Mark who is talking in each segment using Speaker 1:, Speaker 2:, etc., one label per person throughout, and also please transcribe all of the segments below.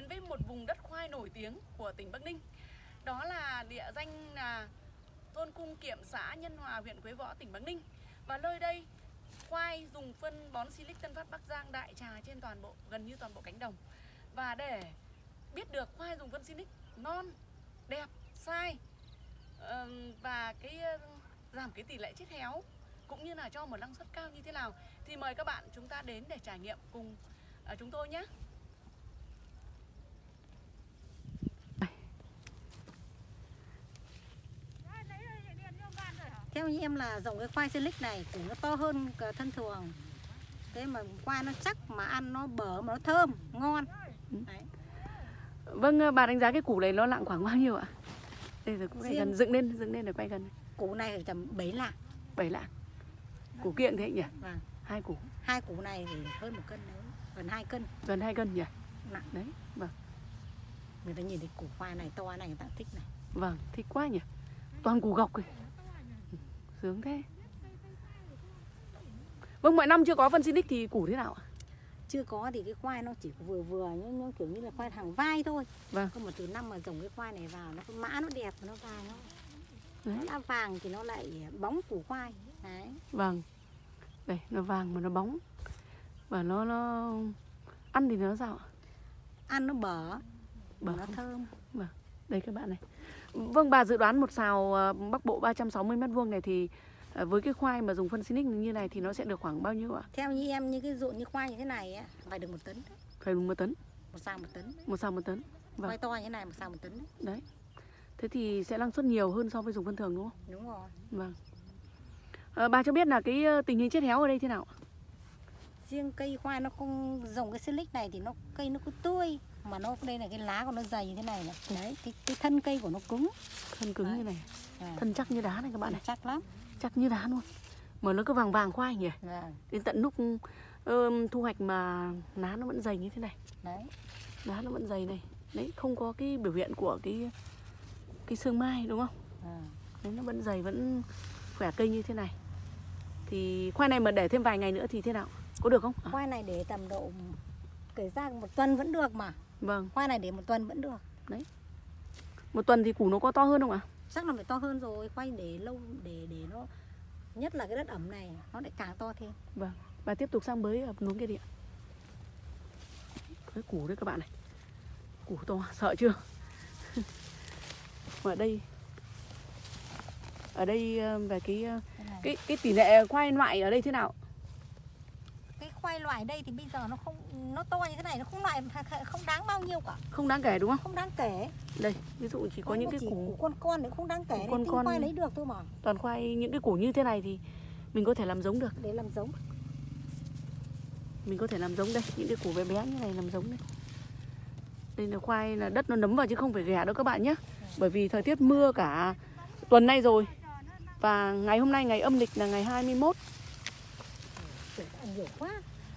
Speaker 1: đến với một vùng đất khoai nổi tiếng của tỉnh Bắc Ninh. Đó là địa danh là thôn Cung Kiệm, xã Nhân Hòa, huyện Quế Võ, tỉnh Bắc Ninh. Và nơi đây khoai dùng phân bón Silic Tân Phát Bắc Giang đại trà trên toàn bộ gần như toàn bộ cánh đồng. Và để biết được khoai dùng phân Silic non, đẹp, sai và cái giảm cái tỷ lệ chết héo cũng như là cho một năng suất cao như thế nào thì mời các bạn chúng ta đến để trải nghiệm cùng à, chúng tôi nhé.
Speaker 2: Theo như em là dòng cái khoai silic này củ nó to hơn thân thường Thế mà khoai nó chắc mà ăn nó bở mà nó thơm, ngon Đấy.
Speaker 1: Vâng, ờ, bà đánh giá cái củ này nó nặng khoảng bao nhiêu ạ? Đây rồi cũng
Speaker 2: Riêng-
Speaker 1: gần dựng lên, dựng lên để quay gần.
Speaker 2: Củ này phải tầm 7 lạng
Speaker 1: Bảy lạng. Củ kiện thế nhỉ?
Speaker 2: Vâng.
Speaker 1: Hai củ,
Speaker 2: Hai củ này thì hơn một cân nữa Gần 2 cân
Speaker 1: gần hai cân nhỉ?
Speaker 2: nặng
Speaker 1: Đấy, vâng.
Speaker 2: Người ta nhìn thấy củ khoai này to này người ta thích này
Speaker 1: Vâng, thích quá nhỉ. Toàn củ gọc rồi. Sướng thế. Vâng, mọi năm chưa có phân Sinic thì củ thế nào ạ?
Speaker 2: Chưa có thì cái khoai nó chỉ vừa vừa như, như kiểu như là khoai hàng vai thôi
Speaker 1: Vâng.
Speaker 2: Còn một từ năm mà dòng cái khoai này vào nó mã nó đẹp nó vàng nó
Speaker 1: Đấy.
Speaker 2: nó vàng thì nó lại bóng củ khoai Đấy
Speaker 1: Vâng. Đây, nó vàng mà nó bóng. Và nó nó ăn thì nó sao ạ?
Speaker 2: Ăn nó bở
Speaker 1: Bở
Speaker 2: nó thơm
Speaker 1: Đây các bạn này. Vâng, bà dự đoán một xào ờ, Bắc Bộ 360 mét vuông này thì ờ, với cái khoai mà dùng phân Sinic như này thì nó sẽ được khoảng bao nhiêu ạ?
Speaker 2: Theo như em như cái ruộng như khoai như thế này á phải được một tấn.
Speaker 1: Phải đúng một tấn,
Speaker 2: một xào một tấn
Speaker 1: một xào một tấn. Vâng.
Speaker 2: khoai to như thế này một xào một tấn đấy.
Speaker 1: Đấy. Thế thì sẽ năng suất nhiều hơn so với dùng phân thường đúng không?
Speaker 2: đúng rồi
Speaker 1: Vâng. Ờ, bà cho biết là cái tình hình chết héo ở đây thế nào?
Speaker 2: riêng cây khoai nó không dòng cái silic này thì nó cây nó cứ tươi mà nó đây là cái lá của nó dày như thế này này đấy cái, cái thân cây của nó cứng
Speaker 1: Thân cứng
Speaker 2: Đấy.
Speaker 1: như này,
Speaker 2: à,
Speaker 1: thân chắc như đá này các bạn này,
Speaker 2: chắc lắm
Speaker 1: chắc như đá luôn. Mà nó cứ vàng vàng khoai nhỉ?
Speaker 2: vâng
Speaker 1: Đến tận lúc ừm, thu hoạch mà lá nó vẫn dày như thế này,
Speaker 2: đấy
Speaker 1: lá nó vẫn dày này. Đấy, không có cái biểu hiện của cái cái xương mai đúng không?
Speaker 2: à.
Speaker 1: Đấy, nó vẫn dày vẫn khỏe cây như thế này. Thì khoai này mà để thêm vài ngày nữa thì thế nào? Có được không? À,
Speaker 2: khoai này để tầm độ kể ra một tuần vẫn được mà
Speaker 1: vâng,
Speaker 2: khoai này để một tuần vẫn được.
Speaker 1: Một tuần thì củ nó có to hơn không ạ?
Speaker 2: chắc là phải to hơn rồi khoai để lâu để để nó nhất là cái đất ẩm này nó lại càng to thêm.
Speaker 1: Và tiếp tục sang bới ở núi kia đi ạ. Cái củ đấy các bạn này. Củ to, sợ chưa? Ở đây Ở đây ờ, về cái ờ, cái cái tỷ lệ khoai loại ở đây thế nào
Speaker 2: khoai loại đây thì bây giờ nó không nó to như thế này nó không loại không đáng bao nhiêu cả.
Speaker 1: Không đáng kể đúng không?
Speaker 2: Không đáng kể.
Speaker 1: Đây, ví dụ chỉ có
Speaker 2: Khoai
Speaker 1: những cái củ
Speaker 2: con con đấy không đáng kể
Speaker 1: con con.
Speaker 2: khoai lấy được thôi mà.
Speaker 1: Toàn khoai, những cái củ như thế này thì Mình có thể làm giống được.
Speaker 2: Để làm giống.
Speaker 1: Mình có thể làm giống đây Những cái củ bé bé như này làm giống đây. Đây là khoai là đất nó nấm vào chứ không phải ghẻ đâu các bạn nhé. Bởi vì thời tiết mưa cả tuần nay rồi. Và ngày hôm nay ngày âm lịch là ngày 21
Speaker 2: Trời, ăn nhiều quá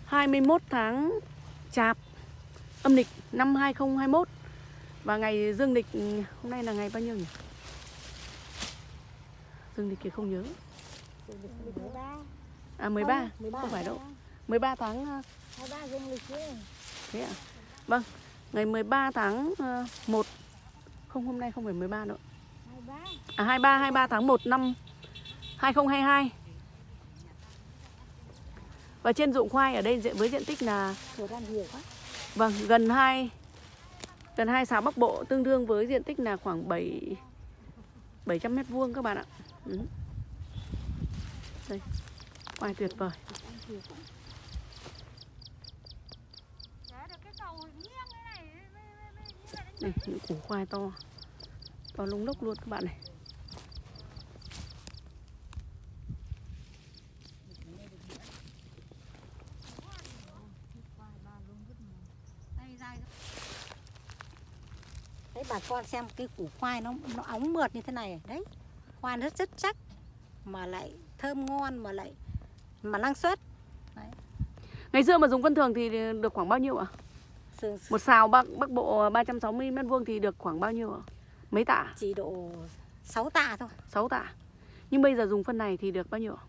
Speaker 1: 21 tháng Chạp âm lịch năm 2021 và ngày dương lịch hôm nay là ngày bao nhiêu nhỉ? Dương lịch thì không nhớ. À 13, không phải đâu. 13 tháng ờ,
Speaker 2: 23 dương lịch
Speaker 1: thế ạ. Vâng, ngày 13 tháng ờ, 1 không hôm nay không phải 13 nữa.
Speaker 2: 23
Speaker 1: À 23 23 tháng 1 năm 2022. Và trên ruộng khoai ở đây diện- với diện tích là Vâng, gần 2 gần 2 xã Bắc Bộ tương đương với diện tích là khoảng 7 700 mét vuông các bạn ạ. Ừ. Đây. Khoai tuyệt vời. Đây, những củ khoai to. To lung lốc luôn các bạn này.
Speaker 2: đấy bà con xem cái củ khoai nó nó óng mượt như thế này đấy khoai nó rất chắc mà lại thơm ngon mà lại mà năng suất
Speaker 1: Ngày xưa mà dùng phân thường thì được khoảng bao nhiêu ạ?
Speaker 2: sườn
Speaker 1: Một xào Bắc Bắc Bộ 360 mét vuông thì được khoảng bao nhiêu ạ? Mấy tạ?
Speaker 2: chỉ độ 6 tạ thôi
Speaker 1: 6 tạ. Nhưng bây giờ dùng phân này thì được bao nhiêu ạ?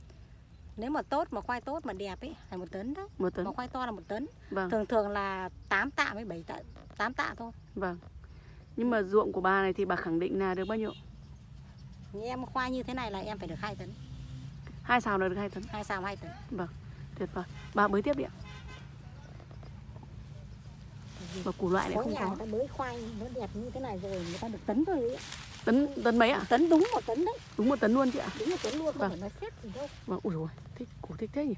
Speaker 2: nếu mà tốt mà khoai tốt mà đẹp ấy phải một tấn đấy
Speaker 1: Một tấn.
Speaker 2: mà khoai to là một tấn
Speaker 1: Vâng.
Speaker 2: thường thường là 8 tạ với 7 tạ 8 tạ thôi
Speaker 1: Vâng Nhưng mà ruộng của bà này thì bà khẳng định là được bao nhiêu?
Speaker 2: Như em khoai như thế này là em phải được 2 tấn.
Speaker 1: Hai xào là được 2 tấn.
Speaker 2: Hai xào 2 tấn.
Speaker 1: Tuyệt vời. Bà bới tiếp đi ạ. Và củ loại này không có.
Speaker 2: người ta bới khoai nó đẹp như thế này rồi người ta được tấn rồi ấy. ạ.
Speaker 1: Tấn, tấn mấy ạ?
Speaker 2: tấn đúng một tấn đấy.
Speaker 1: Đúng một tấn luôn chị ạ.
Speaker 2: Đúng một tấn luôn không
Speaker 1: Vâng.
Speaker 2: phải nói xếp gì đâu.
Speaker 1: Vâng, ui dồi thích, củ thích thế nhỉ?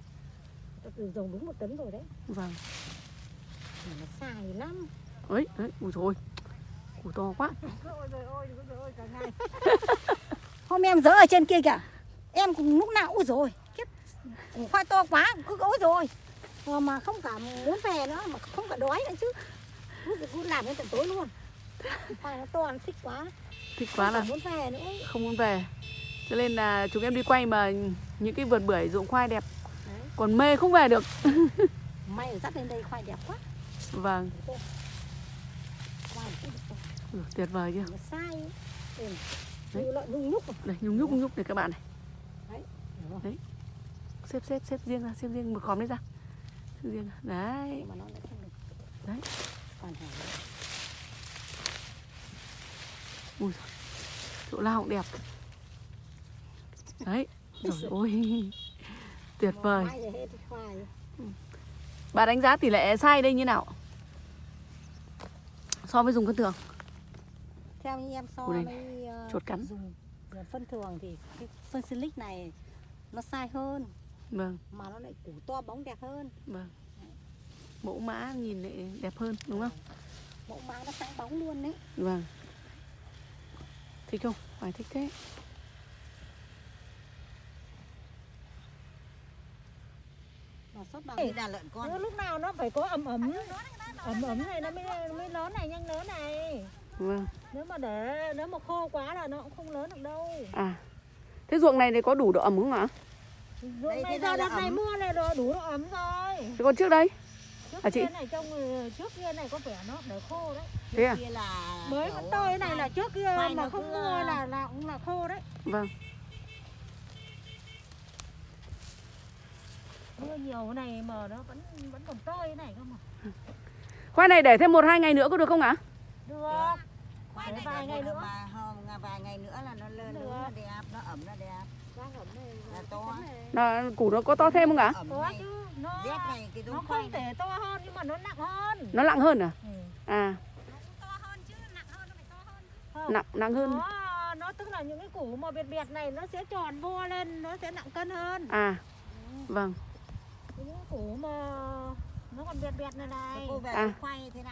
Speaker 2: Từ dòng đúng một tấn rồi đấy.
Speaker 1: Vâng.
Speaker 2: Mà nó xài lắm.
Speaker 1: Ấy ấy ui dồi củ to quá.
Speaker 2: Hôm em dỡ ở trên kia kìa. Em cũng lúc nào ui rồi Kiếp củ khoai to quá cứ ôi rồi mà, mà không cả muốn về nữa Mà không cả đói nữa chứ. Cứ, làm đến tận tối luôn. Khoai nó to nó thích quá.
Speaker 1: Thích quá
Speaker 2: Không
Speaker 1: là
Speaker 2: muốn về nữa.
Speaker 1: không muốn về. Cho nên là chúng em đi quay mà những cái vườn bưởi ruộng khoai đẹp.
Speaker 2: Đấy.
Speaker 1: Còn mê không về được.
Speaker 2: May dắt lên đây khoai đẹp quá.
Speaker 1: Vâng, ừ, tuyệt vời chưa
Speaker 2: sai ừ.
Speaker 1: Đấy.
Speaker 2: Nhung nhúc mà.
Speaker 1: Đây, nhung nhúc nhung nhúc này các bạn này
Speaker 2: Hiểu không?
Speaker 1: Xếp xếp xếp riêng ra, xếp riêng một khóm đấy ra Xếp riêng ra. Đấy, Đấy. ui dồi. Chỗ nào cũng đẹp Đấy, rồi ôi Tuyệt vời
Speaker 2: khoai
Speaker 1: Bà đánh giá tỷ lệ sai đây như nào? So với dùng cân thường
Speaker 2: theo như em so với ờ,
Speaker 1: chuột cắn.
Speaker 2: dùng dùng phân thường thì cái phân silic này nó sai hơn.
Speaker 1: Vâng,
Speaker 2: mà nó lại củ to bóng đẹp hơn.
Speaker 1: Vâng. Mẫu mã nhìn lại đẹp hơn đúng không?
Speaker 2: mẫu mã nó sáng bóng luôn đấy.
Speaker 1: Vâng. Thích không? Phải thích thế?
Speaker 2: Nó sốt bằng
Speaker 3: là lợn con.
Speaker 2: Lúc nào nó phải có ẩm ẩm ẩm ẩm này nó mới mới lớn này nhanh lớn này
Speaker 1: Vâng
Speaker 2: nếu mà để nếu mà khô quá là nó cũng không lớn được đâu
Speaker 1: À Thế ruộng này thì có đủ độ ẩm không ạ?
Speaker 2: ruộng
Speaker 3: Đây,
Speaker 2: này giờ
Speaker 3: này
Speaker 2: đợt này mưa này rồi đủ độ ẩm rồi
Speaker 1: Thế còn trước đây?
Speaker 2: trước
Speaker 1: À, chị?
Speaker 2: kia này trông ờ, trước kia này có vẻ nó để khô đấy
Speaker 1: Thế à?
Speaker 2: mới vẫn tôi cái này là trước kia
Speaker 3: khoai
Speaker 2: mà không
Speaker 3: cứ,
Speaker 2: mưa
Speaker 3: ờ,
Speaker 2: là là cũng là khô đấy
Speaker 1: Vâng
Speaker 2: mưa nhiều này mà nó vẫn vẫn còn tơi thế này cơ mà
Speaker 1: Khoai này để thêm một hai ngày nữa có được không ạ?
Speaker 2: được vài
Speaker 3: vài
Speaker 2: ngày
Speaker 3: ngày
Speaker 2: nữa.
Speaker 3: mà hôm vài ngày nữa là nó lên
Speaker 2: Được.
Speaker 3: lớn nó đẹp nó ẩm nó đẹp
Speaker 2: Đang ẩm này
Speaker 3: Là to.
Speaker 1: Là củ nó có to thêm không ạ?
Speaker 2: có chứ nó
Speaker 3: này cái
Speaker 2: nó không thể to hơn nhưng mà nó nặng hơn
Speaker 1: Nó nặng hơn à?
Speaker 2: ừ.
Speaker 1: À nặng nặng hơn
Speaker 2: nó nó tức là những cái củ mà biệt biệt này nó sẽ tròn vo lên nó sẽ nặng cân hơn
Speaker 1: À Vâng
Speaker 2: những củ mà nó còn biệt biệt này này.
Speaker 3: Cô về
Speaker 1: À.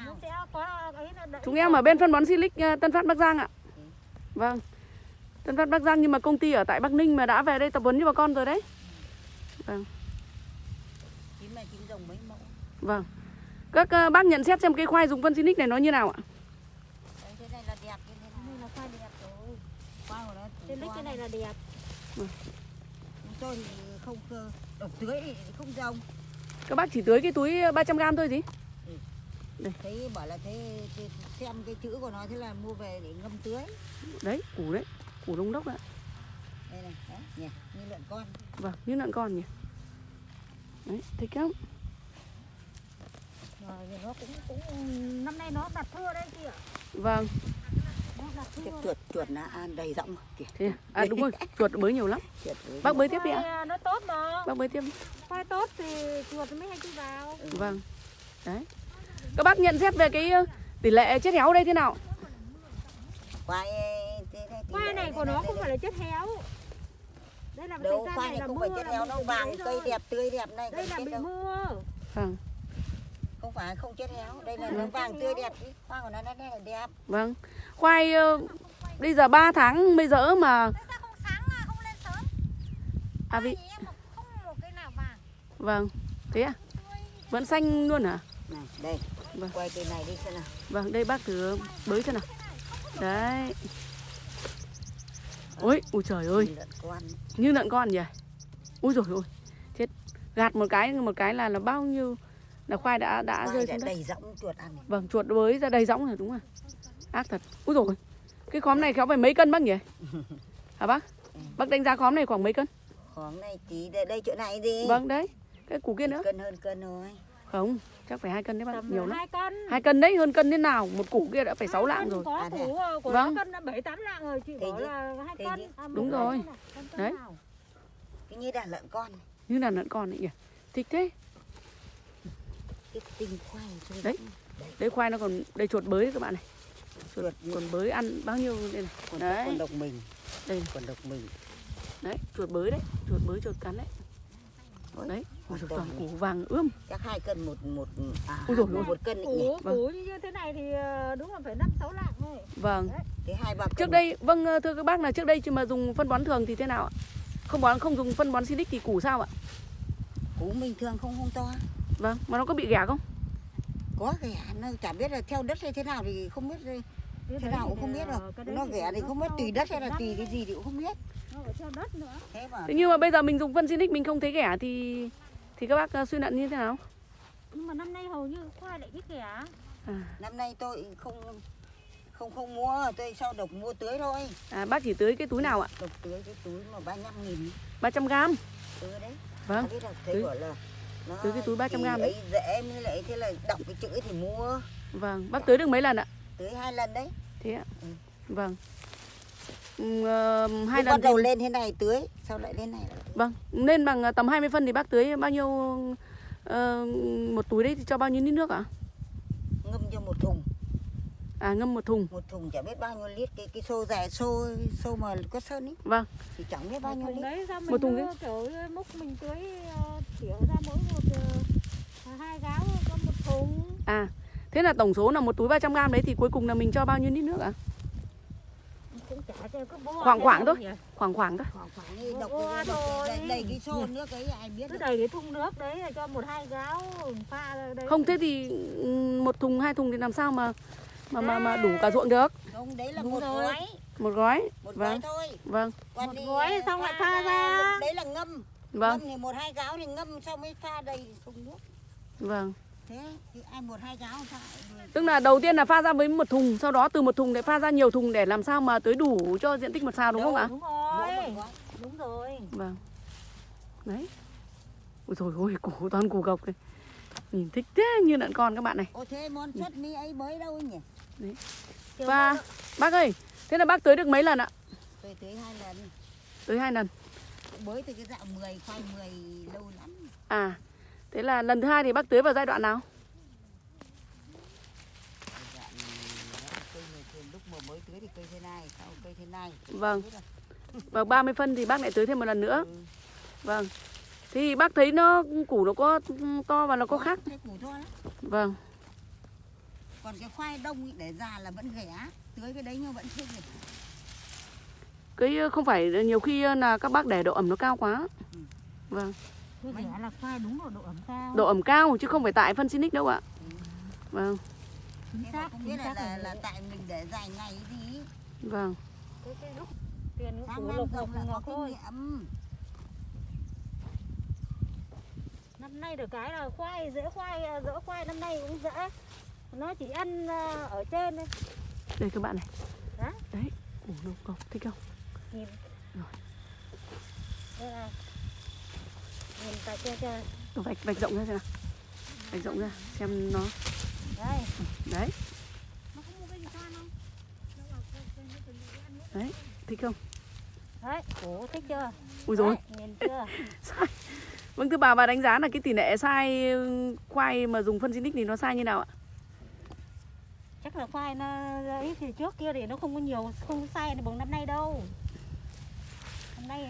Speaker 2: nó sẽ có ấy là
Speaker 1: Chúng em ở bên phân bón Silic ờ, Tân Phát Bắc Giang ạ. Vâng. Tân Phát Bắc Giang nhưng mà công ty ở tại Bắc Ninh mà đã về đây tập huấn cho bà con rồi đấy.
Speaker 3: Chín là chín rồng mấy mẫu?
Speaker 1: Vâng. Các ờ, bác nhận xét xem cây khoai dùng phân Silic này nó như nào ạ?
Speaker 3: Đấy, thế này là đẹp như thế
Speaker 2: Cái này là khoai đẹp rồi.
Speaker 3: khoai của nó
Speaker 2: trên lít cái này là đẹp.
Speaker 3: Chúng tôi thì không cơ độc tưới không rồng
Speaker 1: Các bác chỉ tưới cái túi 300g thôi gì?
Speaker 3: thấy bảo là thế, thế xem cái chữ của nó thế là mua về để ngâm tưới.
Speaker 1: Đấy, củ đấy Củ đông đốc ạ.
Speaker 3: Đây này đấy nhỉ như lợn con.
Speaker 1: Vâng, như lợn con nhỉ. Đấy, thích lắm
Speaker 2: rồi nó cũng cũng năm nay nó đặt thưa đấy chị ạ.
Speaker 1: Vâng,
Speaker 3: Cái chuột chuột nó ăn đầy rộng kìa.
Speaker 1: À? à đúng rồi, chuột bới nhiều lắm.
Speaker 3: Chuột với
Speaker 1: Bác bới tiếp đi ạ.
Speaker 2: À, nó tốt mà.
Speaker 1: Bác bới tiếp đi.
Speaker 2: Khoai tốt thì chuột mới hay chui vào.
Speaker 1: Vâng. Đấy. Các bác nhận xét về cái ờ, tỷ lệ chết héo đây thế nào?
Speaker 3: khoai này
Speaker 2: khoai của nó không phải là chất héo. Đây là
Speaker 3: đâu khoai
Speaker 2: này
Speaker 3: này
Speaker 2: là
Speaker 3: không
Speaker 2: mưa
Speaker 3: phải chết
Speaker 2: là
Speaker 3: héo
Speaker 2: bị
Speaker 3: vàng cây đẹp tươi đẹp này
Speaker 2: đây là
Speaker 3: chết
Speaker 2: bị
Speaker 3: đâu.
Speaker 2: mưa.
Speaker 1: Vâng,
Speaker 3: không phải không chết héo. Đây là nó vàng tươi đẹp ý. khoai của nó nó là đẹp.
Speaker 1: Vâng. Khoai ờ, bây giờ 3 tháng mới dỡ mà
Speaker 2: sao không sáng mà không lên sớm?
Speaker 1: À vì
Speaker 2: em không một cái nào vàng.
Speaker 1: Vâng, thế à? Vẫn xanh luôn hả?
Speaker 3: này đây.
Speaker 1: Vâng.
Speaker 3: quay từ này đi xem nào.
Speaker 1: Vâng, đây bác thử bới xem nào. Đấy. Ôi, ui trời ơi.
Speaker 3: Như lợn con.
Speaker 1: Như lợn con nhỉ? Ui rồi ôi. Chết. Gạt một cái một cái là là bao nhiêu Là khoai đã đã
Speaker 3: khoai
Speaker 1: rơi
Speaker 3: đã
Speaker 1: xuống đất
Speaker 3: đầy rỗng chuột ăn này.
Speaker 1: Vâng, chuột bới ra đầy rõng rồi đúng rồi Ác thật Ui rồi Cái khóm này khéo phải mấy cân bác nhỉ? Hả bác? Bác đánh giá khóm này khoảng mấy cân?
Speaker 3: khoảng này tí đây, đây chỗ này gì
Speaker 1: Vâng đấy Cái củ kia nữa
Speaker 3: cân hơn cân thôi
Speaker 1: Không, chắc phải hai cân đấy bác,
Speaker 2: tầm
Speaker 1: nhiều lắm.
Speaker 2: hai cân
Speaker 1: Hai cân đấy, hơn cân thế nào? Một củ kia đã phải 6
Speaker 2: Hai
Speaker 1: lạng rồi.
Speaker 2: có
Speaker 3: À, thế
Speaker 2: củ ờ, của
Speaker 1: Vâng.
Speaker 2: cân đã bảy tám lạng rồi chị
Speaker 3: Thế
Speaker 2: bảo là hai
Speaker 3: Thế
Speaker 2: cân
Speaker 3: chứ.
Speaker 2: à,
Speaker 1: Đúng rồi. Đấy.
Speaker 3: cái như đàn lợn con
Speaker 1: Như là lợn con ấy nhỉ. Thích thế.
Speaker 3: Cái tinh khoai thôi.
Speaker 1: Đấy. Đây khoai nó còn, đây chuột bới đấy các bạn này. Chuột,
Speaker 3: Chuột
Speaker 1: còn bới ăn bao nhiêu đây này.
Speaker 3: còn
Speaker 1: Đấy.
Speaker 3: còn độc mình
Speaker 1: Đây.
Speaker 3: còn độc mình
Speaker 1: Đấy, chuột bới đấy, chuột bới chuột cắn đấy.
Speaker 3: Ôi,
Speaker 1: Đấy, ôi dồi, toàn củ vàng ươm.
Speaker 3: chắc hai cân một một à
Speaker 1: Ôi dồi ôi.
Speaker 3: một cân nhỉ
Speaker 2: củ
Speaker 1: Vâng.
Speaker 2: củ như thế này thì ờ, đúng là phải năm sáu lạng thôi
Speaker 1: Vâng.
Speaker 3: thế hai ba
Speaker 1: Trước đây, vâng ờ, thưa các bác là trước đây chứ mà dùng phân bón thường thì thế nào ạ? Không bón không dùng phân bón Silic thì củ sao ạ?
Speaker 3: củ bình thường không không to
Speaker 1: Vâng, mà nó có bị ghẻ không?
Speaker 3: có ghẻ nó chả biết là theo đất hay thế nào thì không biết thế
Speaker 2: đấy
Speaker 3: nào cũng không biết
Speaker 2: đấy
Speaker 3: nó ghẻ thì không biết tùy đất hay là tùy cái gì thì cũng không biết
Speaker 2: nó phải theo đất nữa
Speaker 3: thế mà
Speaker 1: Thế nhưng mà bây giờ mình dùng phân Silic mình không thấy ghẻ thì thì các bác ờ, suy luận như thế nào?
Speaker 2: nhưng mà năm nay hầu như khoai lại biết ghẻ
Speaker 1: À,
Speaker 3: năm nay tôi không không không mua tôi sau độc mua tưới thôi
Speaker 1: à bác chỉ tưới cái túi nào ạ?
Speaker 3: độc tưới cái túi mà 35 nghìn
Speaker 1: 300 gram.
Speaker 3: tưới đấy
Speaker 1: Vâng.
Speaker 3: Biết là thấy
Speaker 1: Tưới-
Speaker 3: bảo là
Speaker 1: tưới cái túi 300
Speaker 3: thì
Speaker 1: gram đấy.
Speaker 3: ấy dễ mới lại thế là đọc cái chữ thì mua
Speaker 1: Vâng, bác tưới được mấy lần ạ?
Speaker 3: tưới hai lần đấy
Speaker 1: Thế ạ.
Speaker 3: Ừ.
Speaker 1: Vâng. Ừ, hai
Speaker 3: Lúc
Speaker 1: lần
Speaker 3: bắt đầu
Speaker 1: thì-
Speaker 3: lên thế này tưới sau lại lên này
Speaker 1: Vâng, nên bằng ờ, tầm 20 phân thì bác tưới bao nhiêu ờ, một túi đấy thì cho bao nhiêu lít nước ạ?
Speaker 3: ngâm cho một thùng
Speaker 1: À ngâm một thùng.
Speaker 3: một thùng chả biết bao nhiêu lít cái cái xô dài xô xô mà có sơn ấy
Speaker 1: Vâng.
Speaker 3: thì chẳng biết bao nhiêu lít
Speaker 2: đấy sao mình
Speaker 1: Một thùng đấy.
Speaker 2: kiểu múc mình tưới ờ, tỉa ra mỗi một ờ, hai gáo có một thùng
Speaker 1: À, thế là tổng số là một túi 300 gram đấy thì cuối cùng là mình cho bao nhiêu lít nước ạ?
Speaker 2: bó
Speaker 1: Khoảng khoảng thôi. Khoảng khoảng thôi.
Speaker 3: khoảng khoảng độc đầy, đầy cái xô nước ấy ai biết
Speaker 2: cứ đầy cái thùng nước đấy cho một hai gáo pha ra đấy
Speaker 1: Không thế thì ừ, một thùng hai thùng thì làm sao mà mà mà, mà đủ cả ruộng được?
Speaker 3: không đấy là
Speaker 2: Đúng
Speaker 3: một
Speaker 2: rồi.
Speaker 3: gói
Speaker 1: Một gói.
Speaker 3: một gói
Speaker 1: Vâng.
Speaker 3: thôi
Speaker 1: Vâng.
Speaker 3: còn
Speaker 2: Một gói xong lại pha ra.
Speaker 3: đấy là ngâm
Speaker 1: Vâng.
Speaker 3: ngâm thì một hai gáo thì ngâm xong mới pha đầy thùng nước
Speaker 1: Vâng.
Speaker 3: thế thì ai một hai gáo sao
Speaker 1: Tức là đầu tiên là pha ra với một thùng, sau đó từ một thùng lại pha ra nhiều thùng để làm sao mà tưới đủ cho diện tích một xào đúng không ạ?
Speaker 2: đúng rồi
Speaker 3: gói
Speaker 2: đúng rồi
Speaker 1: Vâng. Đấy. Ôi trời ơi, củ toàn củ gộc này. Nhìn thích thế như lợn con các bạn này.
Speaker 3: ô thế món xuất mi ấy mới đâu nhỉ
Speaker 2: Kiểu
Speaker 1: Và bác ơi, thế là bác tưới được mấy lần ạ?
Speaker 3: tôi tưới hai lần
Speaker 1: Tưới hai lần.
Speaker 3: mới từ cái dạo 10 khoai 10 lâu lắm
Speaker 1: À, thế là lần thứ hai thì bác tưới vào giai đoạn nào?
Speaker 3: Tưới
Speaker 1: Vâng. Và 30 phân thì bác lại tưới thêm một lần nữa.
Speaker 3: Ừ.
Speaker 1: Vâng. Thì bác thấy nó củ nó có to và nó có khác.
Speaker 3: Thế củ to lắm
Speaker 1: Vâng.
Speaker 3: Còn cái khoai đông ý, để già là vẫn ghẻ tưới cái đấy nhưng vẫn chưa ghẻ
Speaker 1: Cái ờ, không phải nhiều khi ờ, là các bác để độ ẩm nó cao quá.
Speaker 3: Ừ.
Speaker 1: Vâng.
Speaker 2: ghẻ là khoai đúng rồi độ ẩm cao
Speaker 1: Độ ẩm cao chứ không phải tại phân Sinic đâu ạ. Vâng.
Speaker 2: chính xác chính xác
Speaker 3: là,
Speaker 2: là
Speaker 3: là tại mình để dài ngày gì.
Speaker 1: Vâng.
Speaker 2: cái cái lúc tiền củ
Speaker 3: có
Speaker 2: ngọc
Speaker 3: kinh
Speaker 2: thôi
Speaker 3: nghiệm
Speaker 2: năm nay được cái là khoai dễ khoai à, dỡ khoai năm nay cũng dễ nó chỉ ăn à, ở trên thôi
Speaker 1: Đây các bạn này.
Speaker 2: Hả?
Speaker 1: Đấy. Củ nó gộc thích không?
Speaker 2: nhìn
Speaker 1: Rồi.
Speaker 2: đây này nhìn tại trên trên
Speaker 1: Vạch vạch rộng ra xem nào. Vạch rộng ra xem nó
Speaker 2: đây
Speaker 1: đấy, đấy, thích không?
Speaker 2: đấy củ thích chưa
Speaker 1: Ui rồi.
Speaker 2: Nhìn chưa
Speaker 1: Sai. Vâng thưa bà bà đánh giá là cái tỷ lệ sai khoai mà dùng phân Sinic thì nó sai như nào ạ?
Speaker 2: chắc là khoai nó ấy thì trước kia thì nó không có nhiều, không sai được bằng năm nay đâu. Hôm nay